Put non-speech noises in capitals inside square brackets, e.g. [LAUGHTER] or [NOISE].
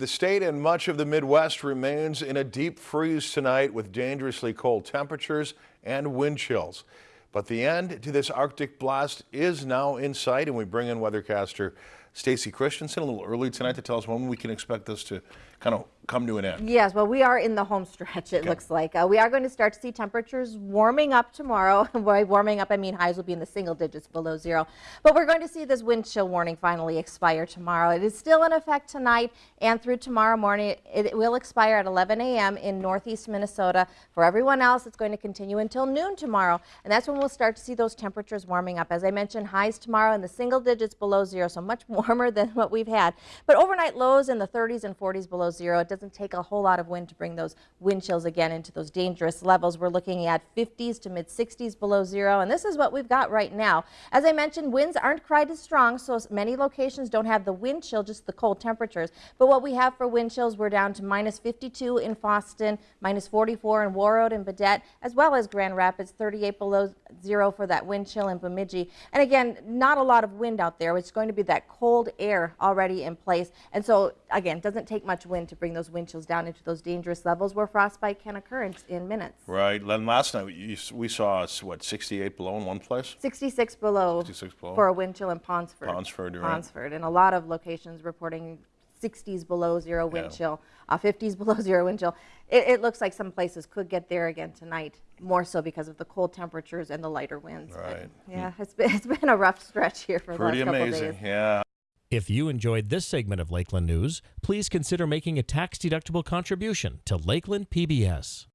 The state and much of the Midwest remains in a deep freeze tonight with dangerously cold temperatures and wind chills. But the end to this Arctic blast is now in sight and we bring in weathercaster Stacy Christensen a little early tonight to tell us when we can expect this to kind of come to an end. Yes, well, we are in the home stretch, it Okay. looks like. Uh, we are going to start to see temperatures warming up tomorrow. [LAUGHS] By warming up, I mean highs will be in the single digits below zero. But we're going to see this wind chill warning finally expire tomorrow. It is still in effect tonight and through tomorrow morning. It, it will expire at 11 a.m. in northeast Minnesota. For everyone else, it's going to continue until noon tomorrow. And that's when we'll start to see those temperatures warming up. As I mentioned, highs tomorrow in the single digits below zero, so much warmer than [LAUGHS] what we've had. But overnight lows in the 30s and 40s below zero. It doesn't take a whole lot of wind to bring those wind chills again into those dangerous levels. We're looking at 50s to mid 60s below zero, and this is what we've got right now. As I mentioned, winds aren't quite as strong, so many locations don't have the wind chill, just the cold temperatures. But what we have for wind chills, we're down to minus 52 in Fosston, minus 44 in Warroad and Baudette, as well as Grand Rapids, 38 below zero for that wind chill in Bemidji. And again, not a lot of wind out there. It's going to be that cold air already in place. And so, again, it doesn't take much wind to bring those wind chills down into those dangerous levels where frostbite can occur in, in minutes. Right. Then last night you, we saw what 68 below in one place. 66 below 66 below. for a wind chill in Ponsford. Ponsford, right. Ponsford, and a lot of locations reporting 60s below zero wind Yeah. chill, uh, 50s [LAUGHS] below zero wind chill. It, it looks like some places could get there again tonight, more so because of the cold temperatures and the lighter winds. But, Right. yeah, it's been, it's been a rough stretch here for Pretty the last couple amazing. days. Yeah. If you enjoyed this segment of Lakeland News, please consider making a tax-deductible contribution to Lakeland PBS.